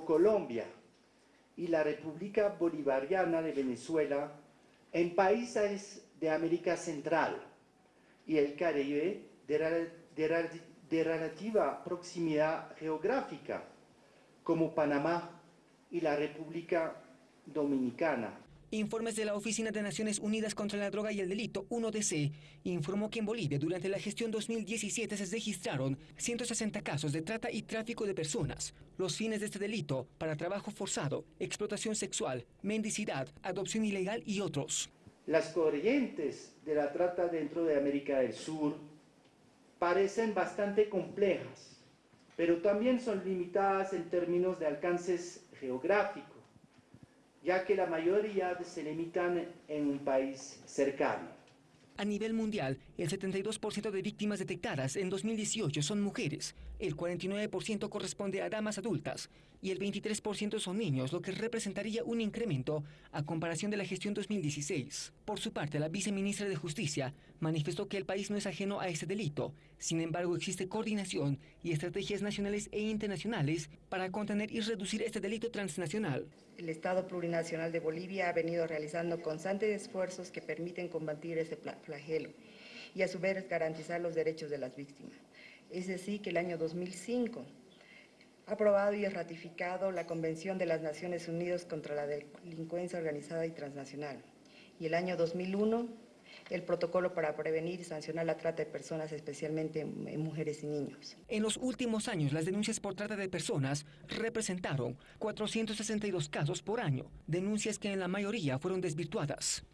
Colombia y la República Bolivariana de Venezuela en países de América Central y el Caribe de, relativa proximidad geográfica, como Panamá y la República Dominicana. Informes de la Oficina de Naciones Unidas contra la Droga y el Delito, 1DC, informó que en Bolivia durante la gestión 2017 se registraron 160 casos de trata y tráfico de personas. Los fines de este delito para trabajo forzado, explotación sexual, mendicidad, adopción ilegal y otros. Las corrientes de la trata dentro de América del Sur parecen bastante complejas, pero también son limitadas en términos de alcances geográficos ya que la mayoría se limitan en un país cercano. A nivel mundial, el 72% de víctimas detectadas en 2018 son mujeres, el 49% corresponde a damas adultas y el 23% son niños, lo que representaría un incremento a comparación de la gestión 2016. Por su parte, la viceministra de Justicia manifestó que el país no es ajeno a este delito. Sin embargo, existe coordinación y estrategias nacionales e internacionales para contener y reducir este delito transnacional. El Estado Plurinacional de Bolivia ha venido realizando constantes esfuerzos que permiten combatir este flagelo y a su vez garantizar los derechos de las víctimas. Es decir, que el año 2005 ha aprobado y ratificado la Convención de las Naciones Unidas contra la Delincuencia Organizada y Transnacional. Y el año 2001, el protocolo para prevenir y sancionar la trata de personas, especialmente en mujeres y niños. En los últimos años, las denuncias por trata de personas representaron 462 casos por año, denuncias que en la mayoría fueron desvirtuadas.